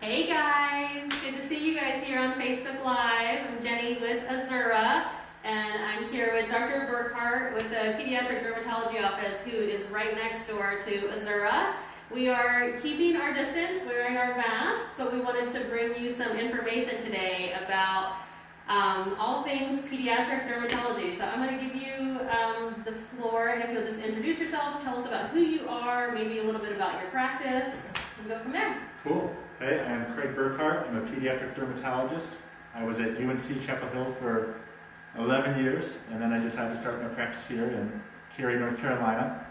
Hey guys, good to see you guys here on Facebook Live. I'm Jenny with Azura, and I'm here with Dr. Burkhart with the Pediatric Dermatology Office, who is right next door to Azura. We are keeping our distance, wearing our masks, but we wanted to bring you some information today about um, all things pediatric dermatology. So I'm going to give you um, the floor, and if you'll just introduce yourself, tell us about who you are, maybe a little bit about your practice, and go from there. Cool. Hey, I'm Craig Burkhart. I'm a pediatric dermatologist. I was at UNC Chapel Hill for 11 years, and then I decided to start my practice here in Cary, North Carolina.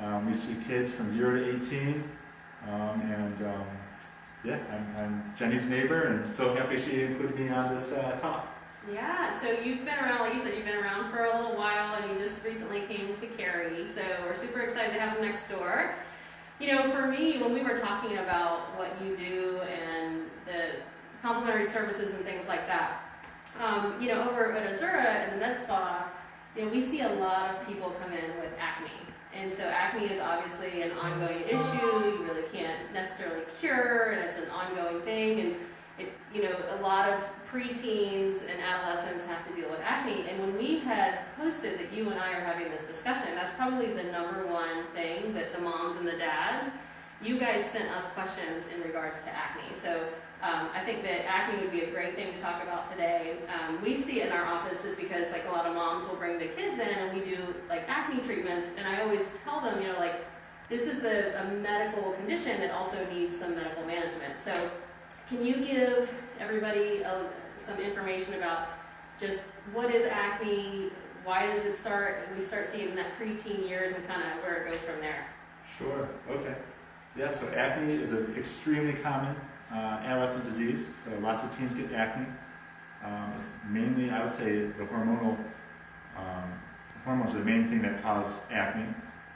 Um, we see kids from 0 to 18, um, and um, yeah, I'm, I'm, Jenny's neighbor, and so happy she included me on this uh, talk. Yeah, so you've been around, like you said, you've been around for a little while, and you just recently came to Cary, so we're super excited to have you next door. You know, for me, when we were talking about what you do and the complementary services and things like that, um, you know, over at Azura and Med Spa, you know, we see a lot of people come in with acne. And so acne is obviously an ongoing issue, you really can't necessarily cure, and it's an ongoing thing, and you know, a lot of preteens and adolescents have to deal with acne. And when we had posted that you and I are having this discussion, that's probably the number one thing that the moms and the dads, you guys sent us questions in regards to acne. So um, I think that acne would be a great thing to talk about today. Um, we see it in our office just because like a lot of moms will bring the kids in and we do like acne treatments and I always tell them, you know, like this is a, a medical condition that also needs some medical management. So can you give everybody a, some information about just what is acne, why does it start, we start seeing in that preteen years and kind of where it goes from there? Sure, okay. Yeah, so acne is an extremely common uh, adolescent disease, so lots of teens get acne. Um, it's mainly, I would say, the hormonal, um, hormones are the main thing that cause acne,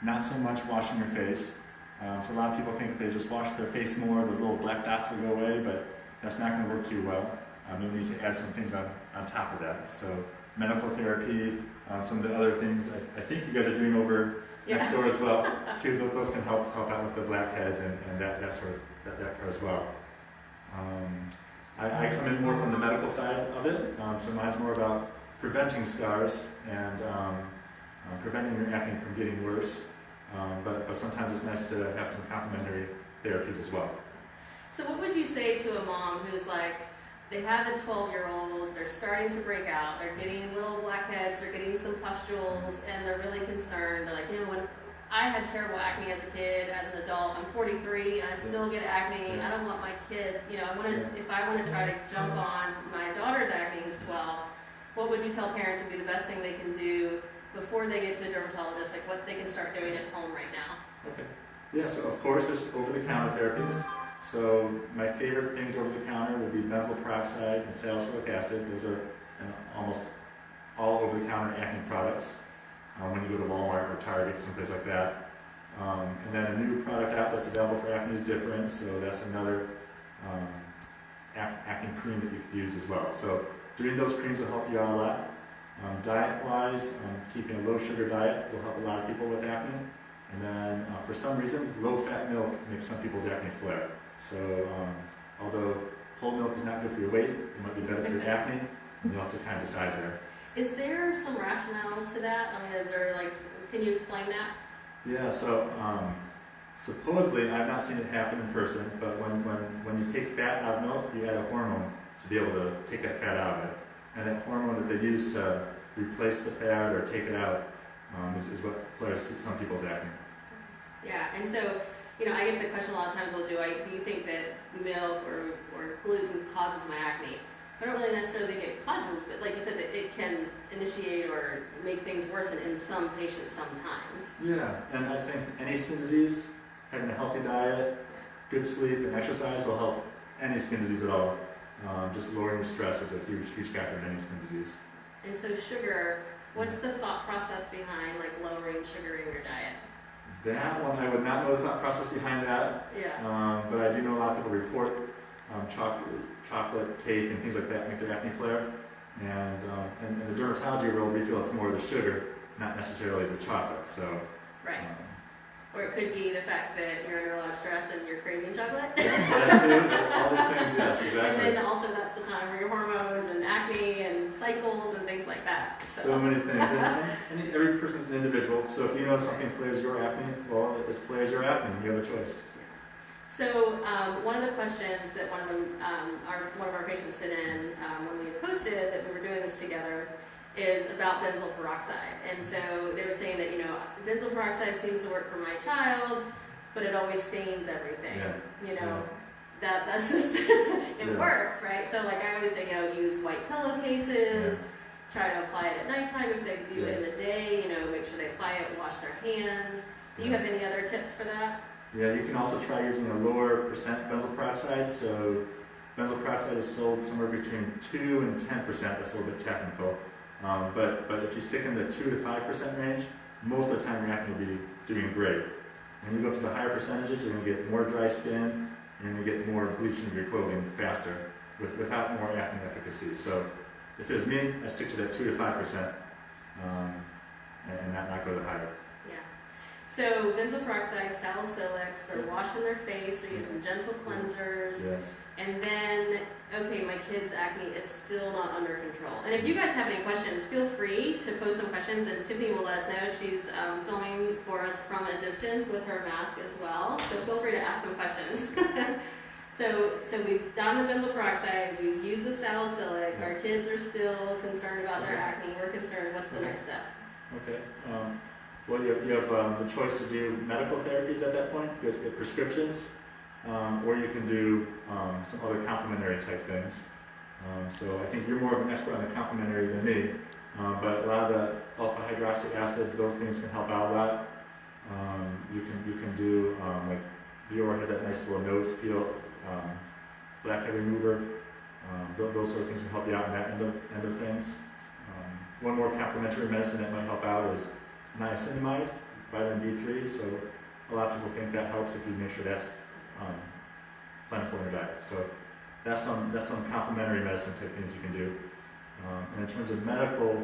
not so much washing your face. Um, so a lot of people think they just wash their face more, those little black dots will go away, but that's not going to work too well. Um, you'll need to add some things on, on top of that. So medical therapy, uh, some of the other things I, I, think you guys are doing over yeah. next door as well. Too, those, those can help help out with the blackheads and, and that, that sort of that, that part as well. Um, I, I, come in more from the medical side of it, um, so mine's more about preventing scars and um, uh, preventing your acne from getting worse. Um, but, but sometimes it's nice to have some complementary therapies as well. So what would you say to a mom who's like, they have a 12 year old, they're starting to break out, they're getting little blackheads, they're getting some pustules, and they're really concerned. They're like, you know, when I had terrible acne as a kid, as an adult, I'm 43, and I still get acne, I don't want my kid, you know, I want to, if I want to try to jump on my daughter's acne who's 12, what would you tell parents would be the best thing they can do before they get to a dermatologist, like what they can start doing at home right now? Okay. Yeah, so of course there's over-the-counter therapies. So my favorite things over the counter would be benzoyl peroxide and salicylic acid. Those are almost all over the counter acne products um, when you go to Walmart or Target, someplace like that. Um, and then a new product out that's available for acne is Differin, so that's another um, acne cream that you could use as well. So doing those creams will help you out a lot. Um, Diet-wise, um, keeping a low sugar diet will help a lot of people with acne. And then uh, for some reason, low-fat milk makes some people's acne flare. So um, although whole milk is not good for your weight, it might be better for your acne, and you'll have to kind of decide there. Is there some rationale to that? I mean, is there like, can you explain that? Yeah, so um, supposedly, I've not seen it happen in person, but when, when, when you take fat out of milk, you add a hormone to be able to take that fat out of it. And that hormone that they use to replace the fat or take it out um, is, is what flares some people's acne. Yeah, and so you know, I get the question a lot of times, well, do I, do you think that milk or, or gluten causes my acne? I don't really necessarily think it causes, but like you said, that it can initiate or make things worsen in some patients sometimes. Yeah, and I think any skin disease, having a healthy diet, good sleep, and exercise will help any skin disease at all. Um, just lowering the stress is a huge, huge factor in any skin disease. And so sugar, what's the thought process behind like lowering sugar in your diet? That one, I would not know the thought process behind that. Yeah. Um, but I do know a lot of people report um, chocolate, chocolate cake and things like that make their acne flare. And um, in, in, the dermatology world, we feel it's more the sugar, not necessarily the chocolate. So. Right. Or it could be the fact that you're under a lot of stress and you're craving chocolate. That too. All these things Yes, exactly. And then also that's the time where your hormones and acne and cycles and things like that. So many things, and, and and every person's an individual, so if you know something flares your acne, well, it flares your acne, you have a choice. So um, one of the questions that one of them, um, our, one of our patients sent in um, when we posted that we were doing this together is about benzyl peroxide. And so they were saying that, you know, benzoyl peroxide seems to work for my child, but it always stains everything. Yeah, You know, yeah. that that's just, it Yes. works, right? So like I always say, you know, use white pillowcases, try to apply it at nighttime if they do it in the day, you know, make sure they apply it, wash their hands. Do you Yeah. have any other tips for that? Yeah, you can also try using a lower percent benzyl peroxide, so benzyl peroxide is sold somewhere between two and ten percent, that's a little bit technical. Um, but, but if you stick in the two to five percent range, most of the time your acne will be doing great. When you go to the higher percentages, you're gonna get more dry skin, and you're gonna get more bleaching of your clothing faster, with, without more acne efficacy. So if it's me, I stick to that two to five percent, um, and and not, not go to the higher. Yeah. So benzoyl peroxide, salicylics, they're Yeah. washing their face, they're using gentle cleansers, Yes. and then, okay, my kid's acne is still not under control. And if you guys have any questions, feel free to post some questions, and Tiffany will let us know. She's um, filming for us from a distance with her mask as well, so feel free to ask some questions. So, so we've done the benzoyl peroxide, we've used the salicylic, our kids are still concerned about their acne, we're concerned, what's the next step? Okay, um, well, you have, you have, um, the choice to do medical therapies at that point, get, get prescriptions, um, or you can do, um, some other complementary type things. Um, so I think you're more of an expert on the complementary than me, um, but a lot of the alpha hydroxy acids, those things can help out a lot. Um, you can, you can do, like, Bioré has that nice little nose peel, blackhead remover, um, those sort of things can help you out in that end of, end of things. One more complementary medicine that might help out is niacinamide, vitamin B3. So a lot of people think that helps if you make sure that's um, plentiful in your diet. So that's some that's some complementary medicine type things you can do. Um, and in terms of medical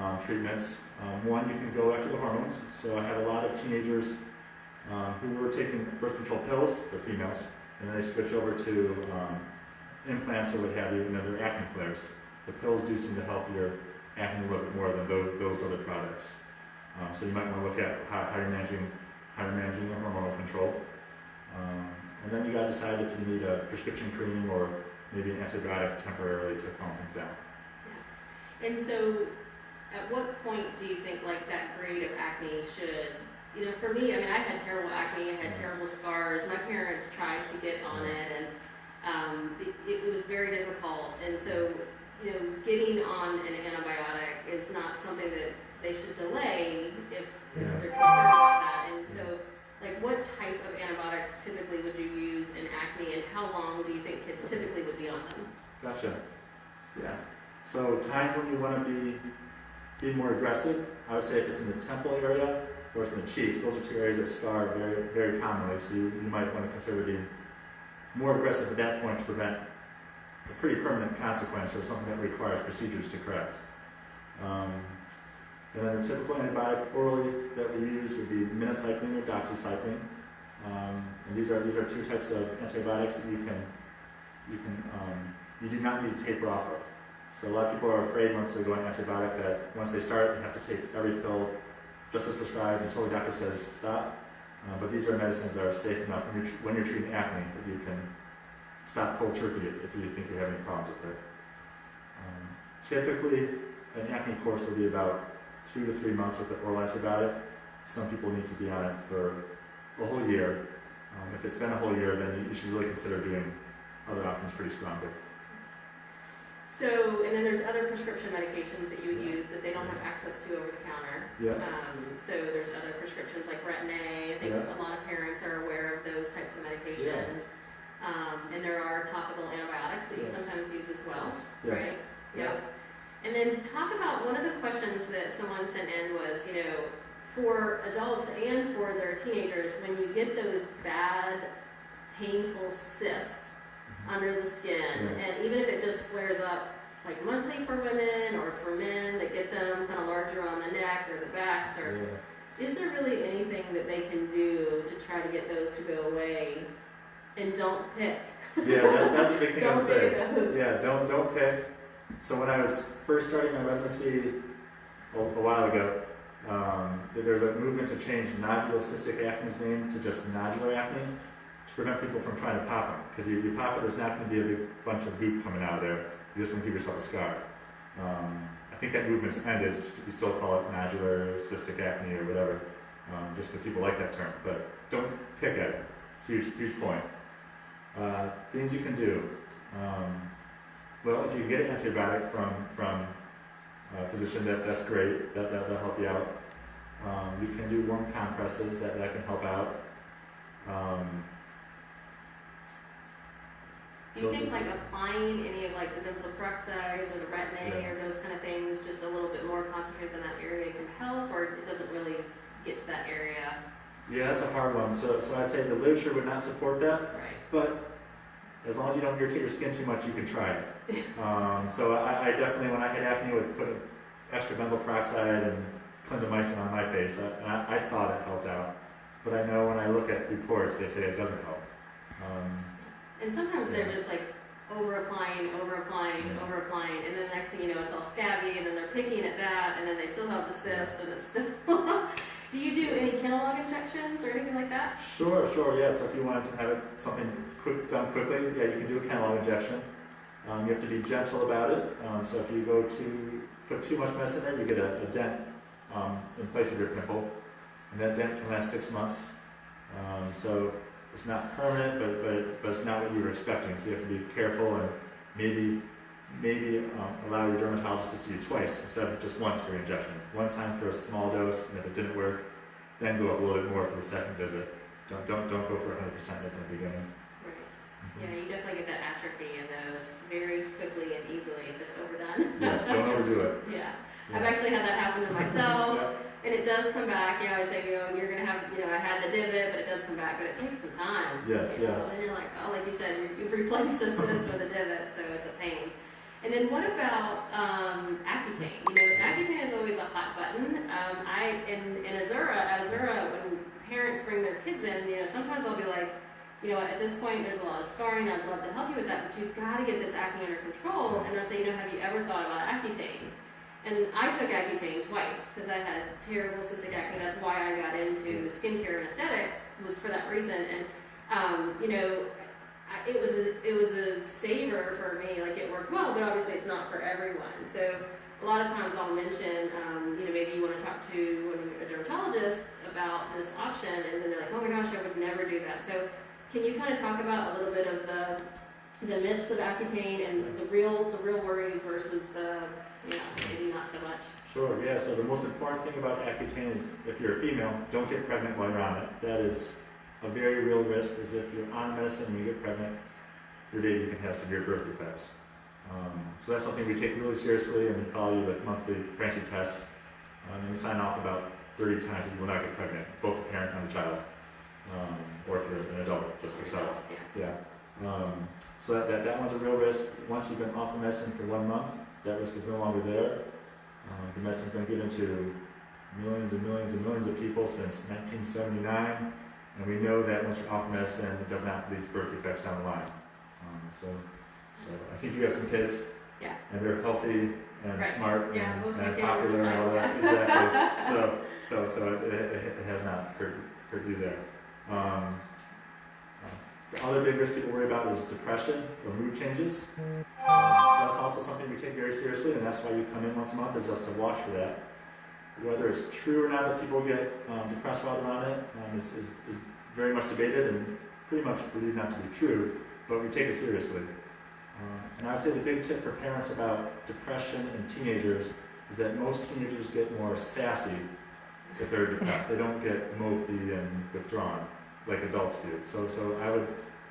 um, treatments, um, one you can go after the hormones. So I had a lot of teenagers um, who were taking birth control pills, they're females, and then they switch over to um, implants or what have you, and then their acne flares. The pills do seem to help your acne a little bit more than those, those other products. Um, so you might want to look at how, how you're managing how you're managing your hormonal control. Um, and then you got to decide if you need a prescription cream or maybe an antibiotic temporarily to calm things down. And so, at what point do you think like that grade of acne should, you know, for me, I mean, I had terrible acne, I had terrible scars. My parents tried to get on it, and um, it, it was very difficult. And so, you know, getting on an antibiotic is not something that they should delay if, if they're concerned about that. And so, like, what type of antibiotics typically would you use in acne, and how long do you think kids typically would be on them? Gotcha. Yeah. So times when you want to be be more aggressive, I would say if it's in the temple area or it's in the cheeks, those are two areas that scar very very commonly. So you, you might want to consider being more aggressive at that point to prevent a pretty permanent consequence or something that requires procedures to correct. Um, and then the typical antibiotic orally that we use would be minocycline or doxycycline. Um, and these are these are two types of antibiotics that you can you can um, you do not need to taper off of. So a lot of people are afraid once they go on antibiotic that once they start, they have to take every pill just as prescribed until the doctor says stop. Uh, but these are medicines that are safe enough when you're, when you're treating acne that you can stop cold turkey if, if you think you have any problems with it. Um, typically, an acne course will be about two to three months with an oral antibiotic. Some people need to be on it for a whole year. Um, if it's been a whole year, then you, should really consider doing other options pretty strongly. So, and then there's other prescription medications that you would use that they don't have access to over the counter. Yeah. Um, so there's other prescriptions like Retin-A. I think Yeah. a lot of parents are aware of those types of medications. Um, and there are topical antibiotics that you sometimes use as well. Yes. right? Yes. Yep. And then talk about, one of the questions that someone sent in was, you know, for adults and for their teenagers, when you get those bad, painful cysts mm-hmm. under the skin, and even if it just flares up like monthly for women or for men that get them kind of larger on the neck or the backs, or Yeah. is there really anything that they can do to try to get those to go away? And don't pick Yeah, that's, that's the big thing I Don't was say saying. those. Yeah, don't, don't pick. So when I was first starting my residency a, a while ago, um, there- there's a movement to change nodular cystic acne's name to just nodular acne to prevent people from trying to pop them. Because you, you pop it, there's not going to be a big bunch of goop coming out of there. You're just going to give yourself a scar. Um, I think that movement's ended. We still call it nodular cystic acne or whatever, um, just because people like that term. But don't pick at it. Huge, huge point. Uh, things you can do. Um, well, if you get an antibiotic from from a physician, that's that's great. That that will help you out. Um, you can do warm compresses. That that can help out. Um, Do you think like applying any of like the benzoyl peroxides or the retin-A Yeah. or those kind of things, just a little bit more concentrated in that area can help, or it doesn't really get to that area? yeah, that's a hard one. So so I'd say the literature would not support that. Right. But as long as you don't irritate your skin too much, you can try it. Um, so I, I definitely, when I had acne, would put extra benzoyl peroxide and clindamycin on my face. I- And I, I thought it helped out. But I know when I look at reports, they say it doesn't help. Um, And sometimes they're just like over applying, over applying, Yeah. over applying, and then the next thing you know, it's all scabby, and then they're picking at that, and then they still have the cyst, and it's still. do you do any Kenalog injections or anything like that? Sure, sure, yeah, so if you wanted to have it, something quick, done quickly, yeah, you can do a Kenalog injection. Um, you have to be gentle about it, um, so if you go to, put too much mess in, there, you get a, a dent, um, in place of your pimple. And that dent can last six months. Um, so it's not permanent, but, but, but it's not what you were expecting, so you have to be careful and maybe, maybe, um, allow your dermatologist to see you twice instead of just once for your injection. One time for a small dose, and if it didn't work, then go up a little bit more for the second visit. Don't, don't, don't go for hundred percent from the beginning. Right. Yeah, you definitely get that atrophy very quickly and easily if it's overdone. Yes, don't overdo it. Yeah, I've actually had that happen to myself. Yeah, And it does come back, you know, I say, you know, you're gonna have, you know, I had the divot, but it does come back, but it takes some time. Yes, you know, yes. And you're like, oh, like you said, you- you've replaced a cyst with a divot, so it's a pain. And then what about, um, Accutane? You know, Accutane is always a hot button. Um, I, in, in Azura, Azura, when parents bring their kids in, you know, sometimes I'll be like, you know, at this point, there's a lot of scarring, I'd love to help you with that, but you've gotta get this acne under control. And I'll say, you know, have you ever thought about Accutane? And I took Accutane twice because I had terrible cystic acne. That's why I got into skincare and aesthetics was for that reason. And um, you know, it was a it was a saver for me. Like it worked well, but obviously it's not for everyone. So a lot of times I'll mention, um, you know, maybe you want to talk to a dermatologist about this option, and then they're like, oh my gosh, I would never do that. So can you kind of talk about a little bit of the the myths of Accutane and the real the real worries versus the you know maybe not so much. Sure, yeah, so the most important thing about Accutane is if you're a female, don't get pregnant while you're on it. That is a very real risk, is if you're on medicine and you get pregnant, your baby can have severe birth defects. Um, so that's something we take really seriously and we follow you with monthly pregnancy tests. Um, and we sign off about 30 times that you will not get pregnant, both the parent and the child. An adult, just yourself. Yeah. Um, so that, that, that one's a real risk. Once you've been off the medicine for one month, that risk is no longer there. Um, the medicine's been given to millions and millions and millions of people since 1979, and we know that once you're off medicine, it does not lead to birth defects down the line. Um, so, so I think you have some kids, Yeah. and they're healthy and Right. smart Yeah, and, and popular and all that. Exactly. So, so, so it, it, it has not hurt, hurt you there. Um, uh, the other big risk people worry about is depression or mood changes. Um, so that's also something we take very seriously, and that's why you come in once a month, is just to watch for that. Whether it's true or not that people get um, depressed while they're on it um, is, is, is very much debated and pretty much believed not to be true, but we take it seriously. Um, and I would say the big tip for parents about depression in teenagers is that most teenagers get more sassy if they're depressed. They don't get mopey and withdrawn like adults do. So, so I would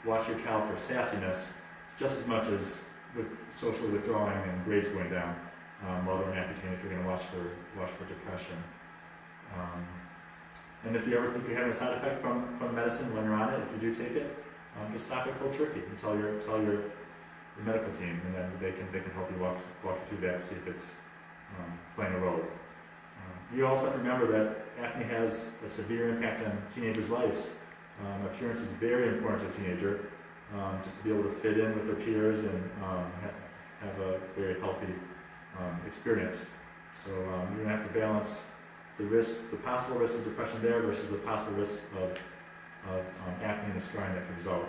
watch your child for sassiness just as much as with socially withdrawing and grades going down um, while they're Accutane if you're going to watch for watch for depression. Um, and if you ever think you're having a side effect from, from medicine when you're on it, if you do take it, um, just stop it cold turkey and tell your tell your, your medical team, and then they can they can help you walk walk you through that, see if it's um, playing a role. Um, you also have to remember that acne has a severe impact on teenagers' lives. Um, appearance is very important to a teenager. um, just to be able to fit in with their peers and um, ha- have a very healthy um, experience. So um, you're gonna have to balance the risk, the possible risk of depression there versus the possible risk of, of um, acne and scarring that could result.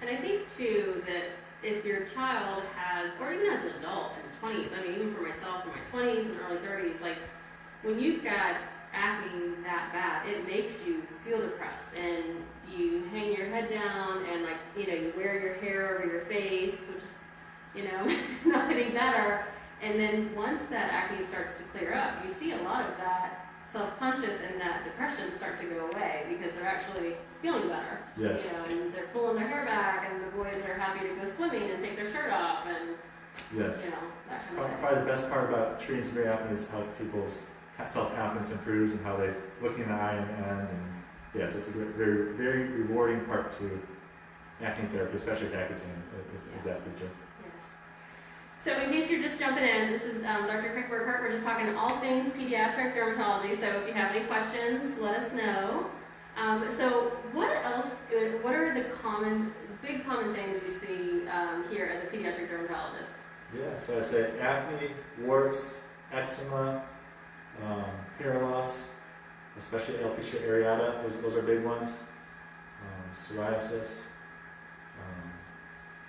And I think too that if your child has, or even as an adult in the twenties, I mean, even for myself in my twenties and early thirties, like when you've got acne that bad, it makes you feel depressed and you hang your head down and like, you know, you wear your hair over your face, which, you know, not any better. And then once that acne starts to clear up, you see a lot of that self-conscious and that depression start to go away because they're actually feeling better. Yes. You know, and they're pulling their hair back, and the boys are happy to go swimming and take their shirt off, and Yes. you know that kind of Probably thing. probably the best part about treating severe acne is how people's self-confidence improves and how they look in the eye and end. And yes, it's a very, very rewarding part to acne therapy, especially with Accutane, is, is that feature. Yeah. So in case you're just jumping in, this is um, Dr. Craig Burkhart. We're just talking all things pediatric dermatology. So if you have any questions, let us know. Um, so what else? uh, What are the common, big common things you see um, here as a pediatric dermatologist? Yeah, so I say acne, warts, eczema, um, hair loss, especially alopecia areata, those, those are big ones. Um, psoriasis. Um,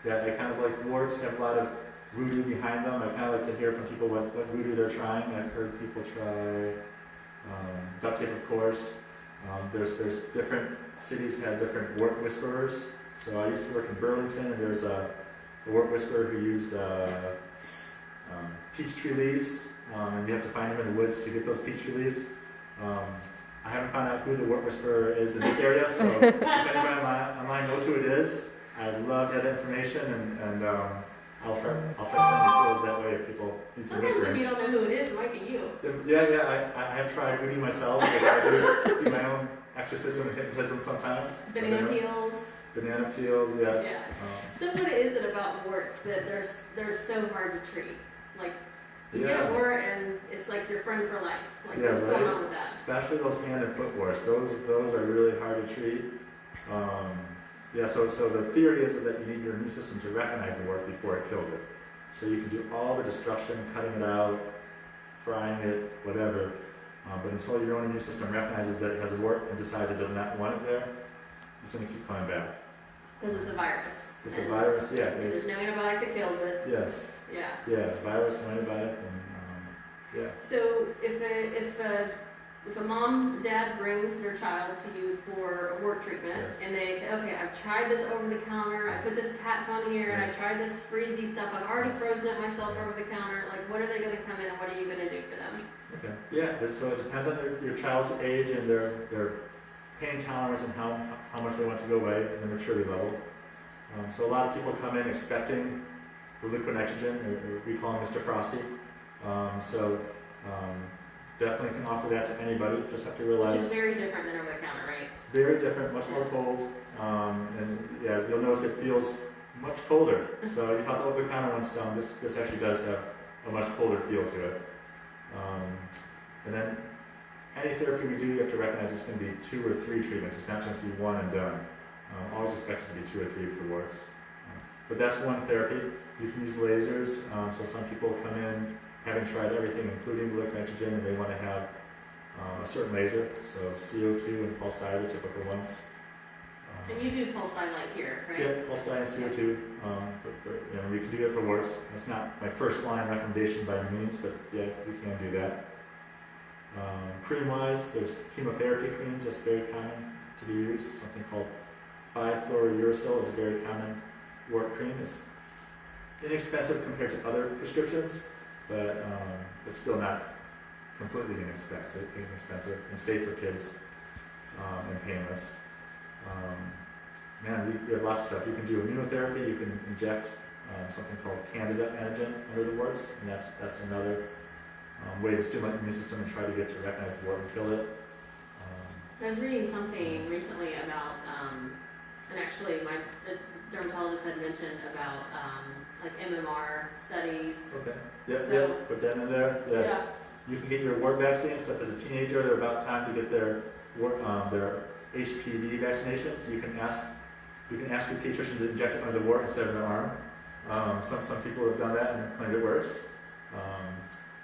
yeah, I kind of like warts have a lot of voodoo behind them. I kind of like to hear from people what, what voodoo they're trying. I've heard people try um, duct tape, of course. Um, there's there's different cities have different wart whisperers. So I used to work in Burlington, and there's a a wart whisperer who used uh, um, peach tree leaves, um, and you have to find them in the woods to get those peach leaves. Um, I haven't found out who the wart whisperer is in this area, so if anybody online, online knows who it is, I'd love to have that information, and, and um, I'll try I'll try to send you that way if people need some Sometimes if you don't know who it is, it might be you. Yeah, yeah, I, I have tried voodoo myself. I try to do, do my own exorcism and hypnotism sometimes. Banana peels. Banana peels, yes. Um, So what is it about warts that they're, they're so hard to treat? Like, you get yeah. a wart and it's like your friend for life. Like, Yeah, what's right. going on with that? Especially those hand and foot warts. Those those are really hard to treat. Um, yeah. So so the theory is, is that you need your immune system to recognize the wart before it kills it. So you can do all the destruction, cutting it out, frying it, whatever. Um, but until your own immune system recognizes that it has a wart and decides it does not want it there, it's going to keep coming back. Because it's a virus. It's a virus. Yeah. There's no antibiotic that kills it. yes. Yeah. Yeah. Virus, antibiotic, and um, yeah. So if a, if a, if a mom, dad brings their child to you for a wart treatment Yes. and they say, okay, I've tried this over the counter, I put this patch on here and I tried this freezy stuff, I've already Yes. frozen it myself over the counter, like what are they gonna come in and what are you gonna do for them? Okay, yeah, so it depends on their, your child's age and their, their pain tolerance and how, how much they want to go away and their maturity level. Um, so a lot of people come in expecting the liquid nitrogen, we call him Mr. Frosty. Um, so, um, definitely can offer that to anybody, just have to Which is realize, very different than over the counter, right? very different, much more cold. Um, and yeah, you'll notice it feels much colder. So you thought the over-the-counter one's down, this, this actually does have a much colder feel to it. Um, and then any therapy we do, you have to recognize it's going to be two or three treatments. It's not just be one and done. Um, always expect it to be two or three for warts. Um, but that's one therapy. You can use lasers. Um, so some people come in having tried everything, including liquid nitrogen, and they want to have um, a certain laser. So CO2 and pulse dye are the typical ones. Um, And you do pulse dye light here, right? yeah, pulse dye and CO2. Um, for, for, you know, we can do that for warts. That's not my first line recommendation by any means, but yeah, we can do that. Um, cream-wise, there's chemotherapy creams that's very common to be used. Something called 5-fluorouracil is a very common wart cream. It's inexpensive compared to other prescriptions, but um, it's still not completely inexpensive, inexpensive and safe for kids um, and painless. Um, man, we, we have lots of stuff. You can do immunotherapy. You can inject um, something called Candida antigen under the warts, and that's that's another um, way to stimulate the immune system and try to get to recognize the wart and kill it. Um, I was reading something recently about, and actually my dermatologist had mentioned about, um, like MMR studies. okay. Yep. So- yep. Put that in there. Yes. You can get your wart vaccine. So if as a teenager they're about time to get their um, their HPV vaccinations, you can ask you can ask your pediatrician to inject it under the wart instead of the arm. Um, some, some people have done that and claimed it works. Um,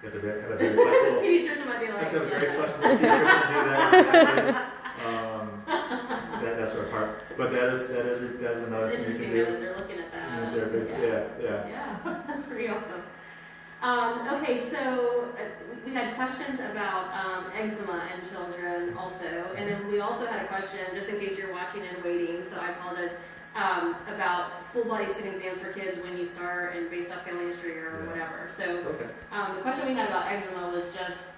you have to be- have a very flexible, Pediatrician might be you have to have a very yeah. flexible pediatrician to do that. That, that sort of part. But that is, that is, that is another It's thing you can do. they're looking at that. they're Yeah. yeah, yeah. Yeah, that's pretty awesome. Um, okay, so uh, we had questions about um, eczema in children also, and then we also had a question, just in case you're watching and waiting, so I apologize, um, about full body skin exams for kids when you start and based off family history or Yes. whatever. So Okay. um, the question we had about eczema was just,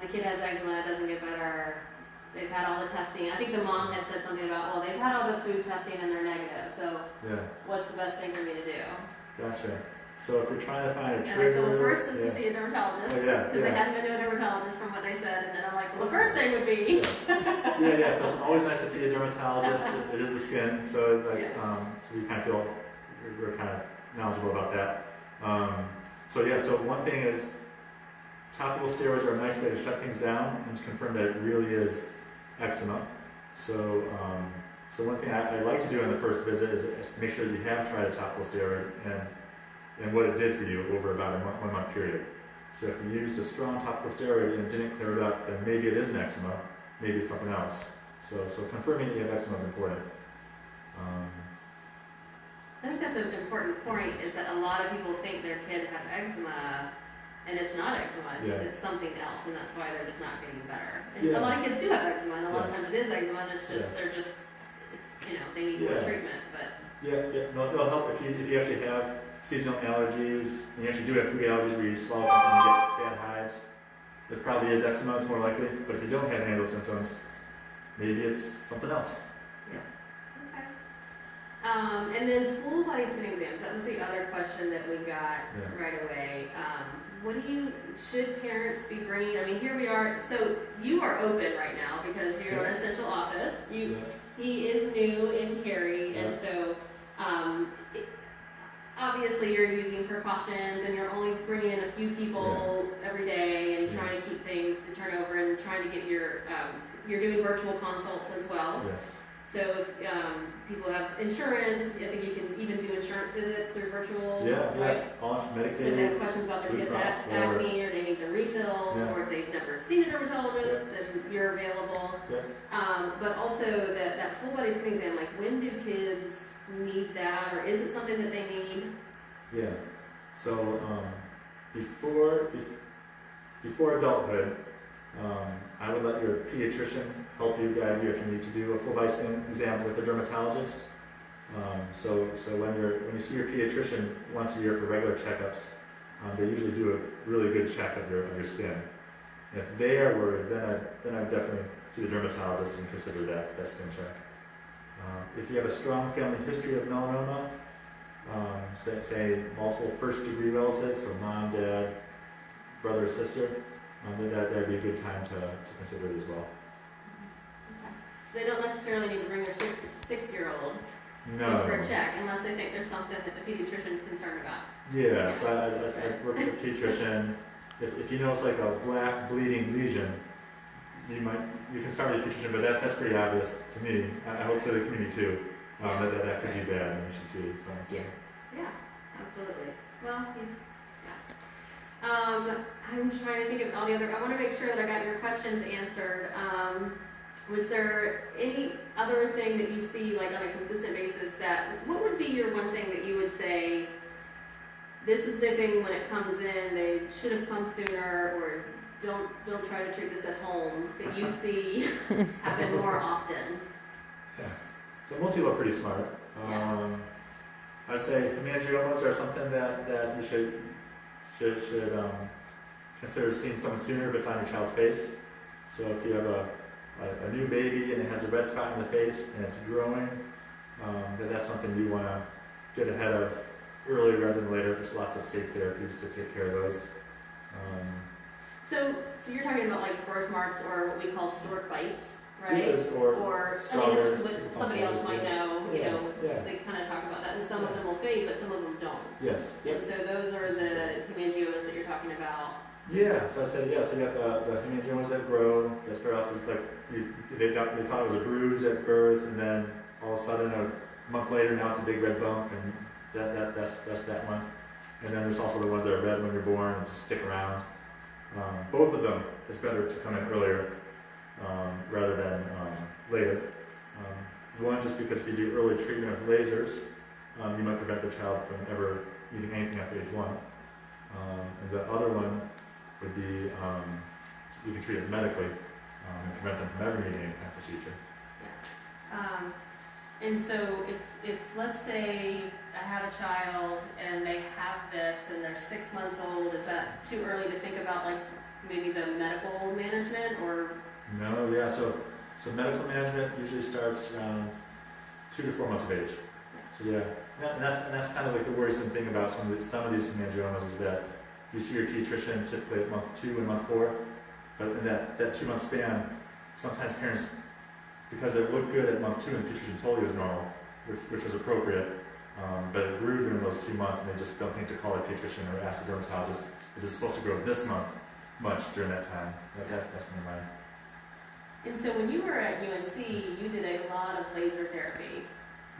my kid has eczema, it doesn't get better. They've had all the testing. I think the mom had said something about, well, they've had all the food testing and they're negative, so Yeah, what's the best thing for me to do? gotcha. So if you're trying to find a And I trigger. said, well, first is yeah. to see a dermatologist, Oh, yeah, because they yeah. hadn't been to a dermatologist from what they said, and then I'm like, well, the first thing would be. Yes. Yeah, yeah, so it's always nice to see a dermatologist, It- is the skin, so like, um, so you kind of feel, we're- we're kind of knowledgeable about that. Um, so yeah, so one thing is, topical steroids are a nice way to shut things down and to confirm that it really is eczema. So, um, so one thing I, I like to do on the first visit is, make sure you have tried a topical steroid and, and what it did for you over about a month, one month period. So if you used a strong topical steroid and didn't clear it up, then maybe it is an eczema, maybe it's something else. So, so confirming that you have eczema is important. Um, I think that's an important point, is that a lot of people think their kid have eczema, and it's not eczema, it's, Yeah. it's something else, and that's why they're just not getting better. And Yeah. a lot of kids do have eczema, and a lot of times it is eczema, and it's just, Yes. they're just, it's, you know, they need more treatment, but, yeah, yeah, no, it'll help if you, if you actually have seasonal allergies, and you actually do have food allergies where you swallow something and you get bad hives. It probably is eczema, it's more likely, but if you don't have any of those symptoms, maybe it's something else. Yeah. Okay. Um, and then full body skin exams, that was the other question that we got Yeah. right away. Um, what do you, should parents be bringing, I mean, here we are, so you are open right now because you're an essential office. You, he is new in Cary, and so, um, it- obviously you're using precautions and you're only bringing in a few people every day and Yeah. trying to keep things to turn over and trying to get your, um, you're doing virtual consults as well. Yes, So if, um, people have insurance, I think you can even do insurance visits through virtual, yeah, yeah, right? all So if they Medicaid, have questions about their Blue kids' Cross, ac- whatever. acne, or they need their refills, Yeah. or if they've never seen a dermatologist, then you're available. Yeah. Um, but also that, that full body skin exam, like when do kids need that, or is it something that they need? yeah. So, um, before, before adulthood, um, I would let your pediatrician help you, guide you if you need to do a full body skin exam with a dermatologist. Um, so, so when you're, when you see your pediatrician once a year for regular checkups, um, they usually do a really good check of your, of your skin. If they are worried, then I, then I definitely see the dermatologist and consider that, that skin check. Um, if you have a strong family history of melanoma, um, say, say multiple first degree relatives, so mom, dad, brother, sister, um, that, that'd be a good time to, to consider it as well. So they don't necessarily need to bring their six, six-year-old No. for a check, unless they think there's something that the pediatrician's concerned about. Yeah, so I, I, I work with a pediatrician. If, if you know it's like a black bleeding lesion, you might, you can start with a pediatrician, but that's, that's pretty obvious to me. I, I hope to the community too, um, that, that, that could be bad and you should see, so, so. Yeah. Yeah, absolutely. Well, yeah. Um, I'm trying to think of all the other, I wanna make sure that I got your questions answered. Um, was there any other thing that you see like on a consistent basis that, what would be your one thing that you would say, this is the thing when it comes in, they should have come sooner, or don't, don't try to treat this at home, that you see happen more often? yeah So most people are pretty smart. Yeah. Um, I'd say hemangiomas are something that, that you should, should, should, um, consider seeing someone sooner if it's on your child's face. So if you have a, a, a new baby and it has a red spot in the face and it's growing, um, then that's something you wanna get ahead of earlier rather than later. There's lots of safe therapies to take care of those. Um, So, so you're talking about like birthmarks or what we call stork bites, right? yes, Or, Or, I mean, this is what somebody else might know, you Yeah, know, yeah. they kind of talk about that, and some of them will fade, but some of them don't. yes, And so those are the hemangiomas that you're talking about. Yeah, so I said, yeah, so you got the, the hemangiomas that grow, that start off as like, they, thought, they thought it was a bruise at birth, and then all of a sudden a month later, now it's a big red bump, and that, that, that's, that's that month. And then there's also the ones that are red when you're born and just stick around. Um, both of them, it's better to come in earlier, um, rather than, um, later. Um, one, just because if you do early treatment with lasers, um, you might prevent the child from ever eating anything after age one. Um, and the other one would be, um, you can treat it medically, um, and prevent them from ever needing any kind of procedure. Um, and so if, if, let's say I have a child and they have this and they're six months old, is that too early to think about like maybe the medical management or? No, yeah, so, so medical management usually starts around two to four months of age. So yeah, yeah, and that's, and that's kind of like the worrisome thing about some of, the, some of these hemangiomas is that you see your pediatrician typically at month two and month four, but in that, that two month span, sometimes parents, because it looked good at month two and the pediatrician told you it was normal, which, which was appropriate, um, but it grew during those two months and they just don't think to call a pediatrician or ask the dermatologist, is it supposed to grow this month much during that time? That, that's, that's my, And so when you were at UNC, you did a lot of laser therapy.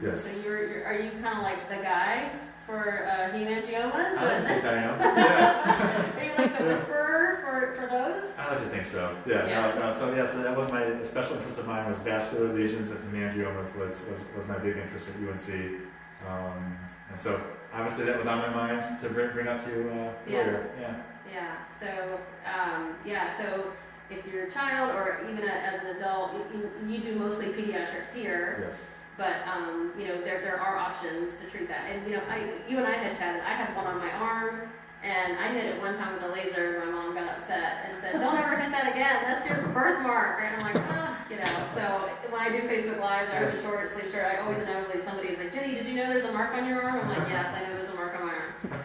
yes. So you're, you're, are you kind of like the guy for uh, hemangiomas? I like And think I am, yeah. are you like the whisperer for, for those? I like to think so. Yeah. Yeah. No, no, so yeah, so that was my special interest of mine was vascular lesions and hemangiomas was, was, was my big interest at UNC. Um, and so obviously that was on my mind to bring, bring up to you uh, Yeah. earlier. Yeah. Yeah, so, um, yeah, so if you're a child or even a, as an adult, you- you do mostly pediatrics here, Yes. But, um, you know, there, there are options to treat that. And, you know, I, you and I had chatted, I had one on my arm, and I hit it one time with a laser, and my mom got upset and said, don't ever hit that again, that's your birthmark, and I'm like, ah, you know, so when I do Facebook Lives, I have a short sleeve shirt, I always inevitably, somebody's like, Jenny, did you know there's a mark on your arm? I'm like, yes, I know there's a mark on my arm.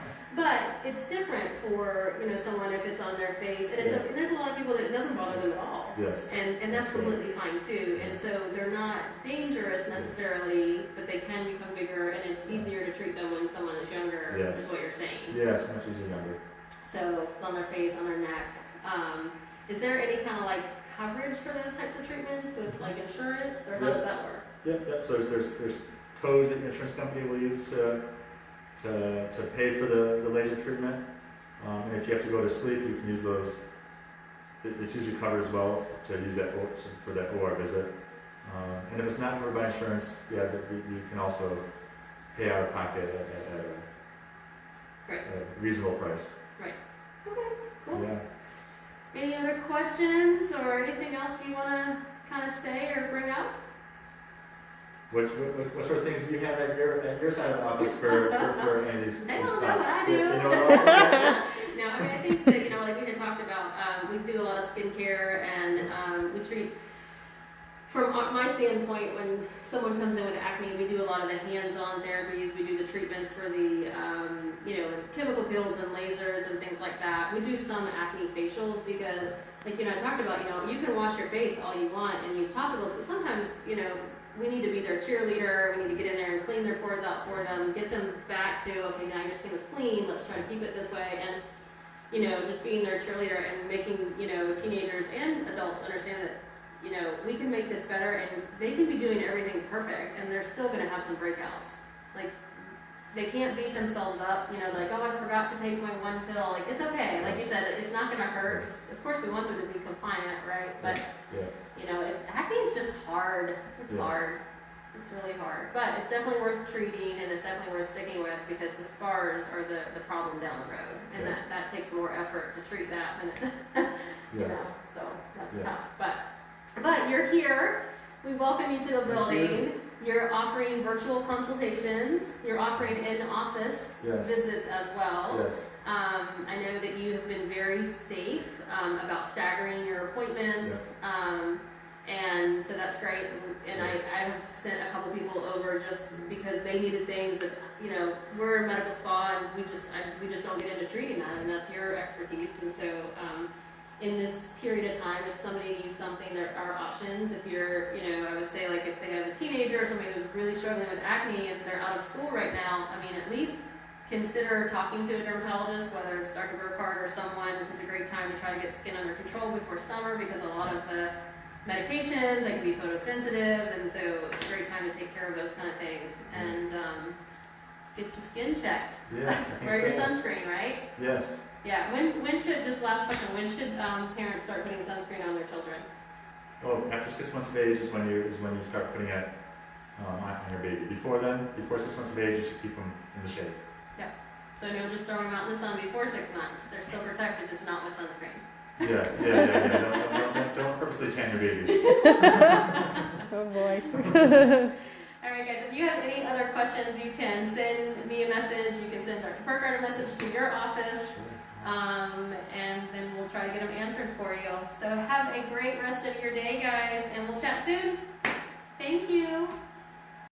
But it's different for, you know, someone if it's on their face, and it's, a- there's a lot of people that it doesn't bother them at all. Yes. And, and that's completely fine too, and so they're not dangerous necessarily, but they can become bigger, and it's easier to treat them when someone is younger, is Yes. what you're saying. Yes, much easier younger. So it's on their face, on their neck. Um, is there any kind of like coverage for those types of treatments with like insurance, or how does that work? Yep, yep. So there's, there's, there's codes that your insurance company will use to, to, to pay for the, the laser treatment. Um, and if you have to go to sleep, you can use those. It- It's usually covered as well to use that, for that OR visit. Um, and if it's not covered by insurance, yeah, you can also pay out of pocket at, at, at a, Right. a reasonable price. Right. Okay, cool. Yeah. Any other questions or anything else you want to kind of say or bring up? What, what, what- sort of things do you have at your, at your side of the office for, for, for any of these, They these don't know what I do. No, I mean, I think that, you know, like we had talked about, um, we do a lot of skincare and, um, we treat, from my standpoint, when someone comes in with acne, we do a lot of the hands-on therapies, we do the treatments for the, um, you know, chemical peels and lasers and things like that. We do some acne facials because, like, you know, I talked about, you know, you can wash your face all you want and use topicals, but sometimes, you know, we need to be their cheerleader, we need to get in there and clean their pores out for them, get them back to, okay, now your skin is clean, let's try to keep it this way, and, you know, just being their cheerleader and making, you know, teenagers and adults understand that, you know, we can make this better, and they can be doing everything perfect, and they're still gonna have some breakouts. Like, they can't beat themselves up, you know, like, oh, I forgot to take my one pill, like, it's okay, like you said, it's not gonna hurt. Of course, we want them to be compliant, right, but, Yeah. you know, it's, acne is just hard, it's Yes. hard. It's really hard, but it's definitely worth treating and it's definitely worth sticking with because the scars are the, the problem down the road. And Yeah. that, that takes more effort to treat that than it, you know, Yes. so that's Yeah. tough. But, but you're here, we welcome you to the building. You're offering virtual consultations, you're offering in-office Yes. visits as well. Yes. Um, I know that you have been very safe, um, about staggering your appointments. Um, and so that's great. And I, I've sent a couple people over just because they needed things that, you know, we're a medical spa and we just, I, we just don't get into treating that and that's your expertise. And so, um, in this period of time, if somebody needs something, there are options. If you're, you know, I would say like if they have a teenager or somebody who's really struggling with acne and they're out of school right now, I mean, at least consider talking to a dermatologist, whether it's Dr. Burkhart or someone. This is a great time to try to get skin under control before summer because a lot of the medications, they can be photosensitive, and so it's a great time to take care of those kind of things. And, um, get your skin checked. Yeah, I think Wear your so. sunscreen, right? Yes. Yeah, when, when should, just last question, when should, um, parents start putting sunscreen on their children? Oh, after six months of age is when you, is when you start putting it, um, on on your baby. Before then, before six months of age, you should keep them in the shade. Yeah. So no, just throw them out in the sun before six months, they're still protected, just not with sunscreen. Yeah, yeah, yeah, yeah, don't, don't, don't, don't purposely tan your babies. Oh boy. All right, guys, if you have any other questions, you can send me a message, you can send Dr. Burkhart a message to your office, um, and then we'll try to get them answered for you. So have a great rest of your day, guys, and we'll chat soon. Thank you.